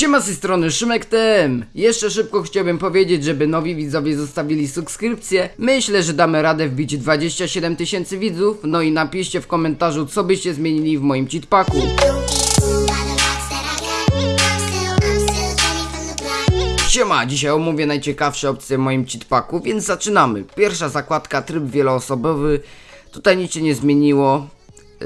Siema z tej strony Szymek TM. Jeszcze szybko chciałbym powiedzieć, żeby nowi widzowie zostawili subskrypcję. Myślę, że damy radę wbić 27 tysięcy widzów. No i napiszcie w komentarzu, co byście zmienili w moim cheatpacku. Siema, dzisiaj omówię najciekawsze opcje w moim cheatpacku, więc zaczynamy. Pierwsza zakładka, tryb wieloosobowy. Tutaj nic się nie zmieniło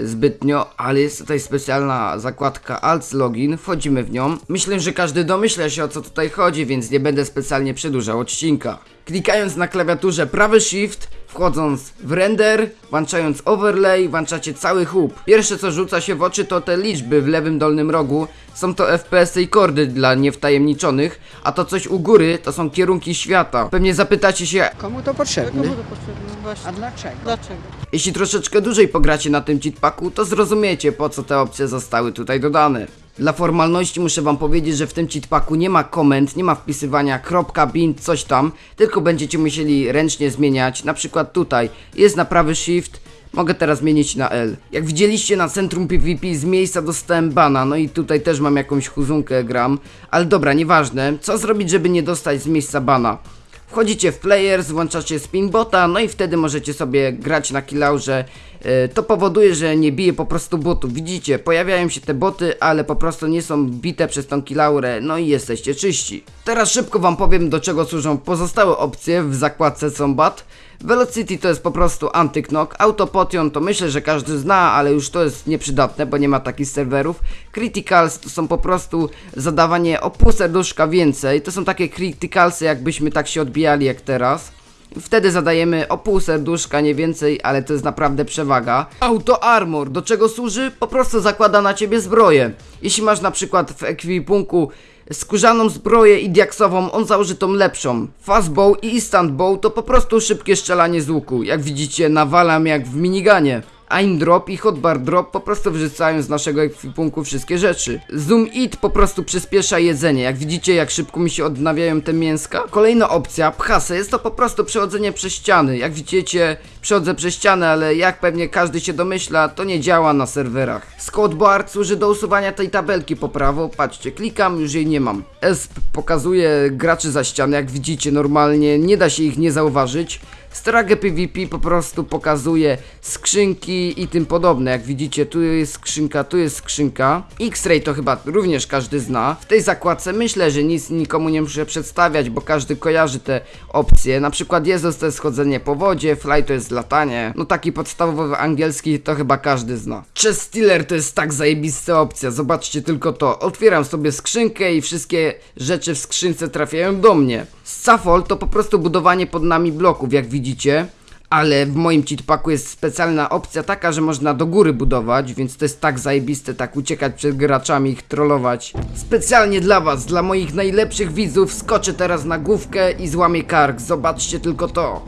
zbytnio, ale jest tutaj specjalna zakładka Alt Login, wchodzimy w nią. Myślę, że każdy domyśla się o co tutaj chodzi, więc nie będę specjalnie przedłużał odcinka. Klikając na klawiaturze prawy shift, wchodząc w render, włączając overlay, włączacie cały hub. Pierwsze co rzuca się w oczy to te liczby w lewym dolnym rogu. Są to FPS i kordy dla niewtajemniczonych, a to coś u góry to są kierunki świata. Pewnie zapytacie się, Komu to potrzebne? Komu to potrzebne? Właśnie. A dlaczego? Dlaczego? Jeśli troszeczkę dłużej pogracie na tym cheatpacku, to zrozumiecie po co te opcje zostały tutaj dodane. Dla formalności muszę wam powiedzieć, że w tym cheatpacku nie ma komend, nie ma wpisywania kropka, coś tam, tylko będziecie musieli ręcznie zmieniać, na przykład tutaj jest na prawy shift, mogę teraz zmienić na L. Jak widzieliście na centrum PvP z miejsca dostałem bana, no i tutaj też mam jakąś huzunkę gram, ale dobra, nieważne, co zrobić żeby nie dostać z miejsca bana? Wchodzicie w players, włączacie spinbota, no i wtedy możecie sobie grać na killaurze. Yy, To powoduje, że nie bije po prostu botów. Widzicie, pojawiają się te boty, ale po prostu nie są bite przez tą killaurę, no i jesteście czyści. Teraz szybko wam powiem do czego służą pozostałe opcje w zakładce Combat. Velocity to jest po prostu antyknok, Autopotion to myślę, że każdy zna, ale już to jest nieprzydatne, bo nie ma takich serwerów. Criticals to są po prostu zadawanie o pół serduszka więcej, to są takie criticalsy jakbyśmy tak się odbijali jak teraz. Wtedy zadajemy o pół serduszka, nie więcej, ale to jest naprawdę przewaga. Auto Armor, do czego służy? Po prostu zakłada na ciebie zbroję. Jeśli masz na przykład w ekwipunku skórzaną zbroję i diaksową, on założy tą lepszą. Fastbow i instant bow to po prostu szybkie strzelanie z łuku. Jak widzicie, nawalam jak w miniganie. Aim drop i hotbar drop po prostu wrzucają z naszego ekwipunku wszystkie rzeczy. Zoom it po prostu przyspiesza jedzenie. Jak widzicie, jak szybko mi się odnawiają te mięska. Kolejna opcja, pchasy, jest to po prostu przechodzenie przez ściany. Jak widzicie, przechodzę przez ścianę, ale jak pewnie każdy się domyśla, to nie działa na serwerach. Squadboard służy do usuwania tej tabelki po prawo. Patrzcie, klikam, już jej nie mam. ESP pokazuje graczy za ścianę, jak widzicie normalnie, nie da się ich nie zauważyć. Stragę PvP po prostu pokazuje skrzynki i tym podobne. Jak widzicie, tu jest skrzynka, tu jest skrzynka. X-Ray to chyba również każdy zna. W tej zakładce myślę, że nic nikomu nie muszę przedstawiać, bo każdy kojarzy te opcje. Na przykład Jezus to jest chodzenie po wodzie, Fly to jest latanie. No taki podstawowy angielski to chyba każdy zna. Chest Stealer to jest tak zajebista opcja, zobaczcie tylko to. Otwieram sobie skrzynkę i wszystkie rzeczy w skrzynce trafiają do mnie. Scaffold to po prostu budowanie pod nami bloków, jak widzicie. Ale w moim cheatpacku jest specjalna opcja taka, że można do góry budować, więc to jest tak zajebiste, tak uciekać przed graczami, ich trollować. Specjalnie dla was, dla moich najlepszych widzów, skoczę teraz na główkę i złamię kark, zobaczcie tylko to.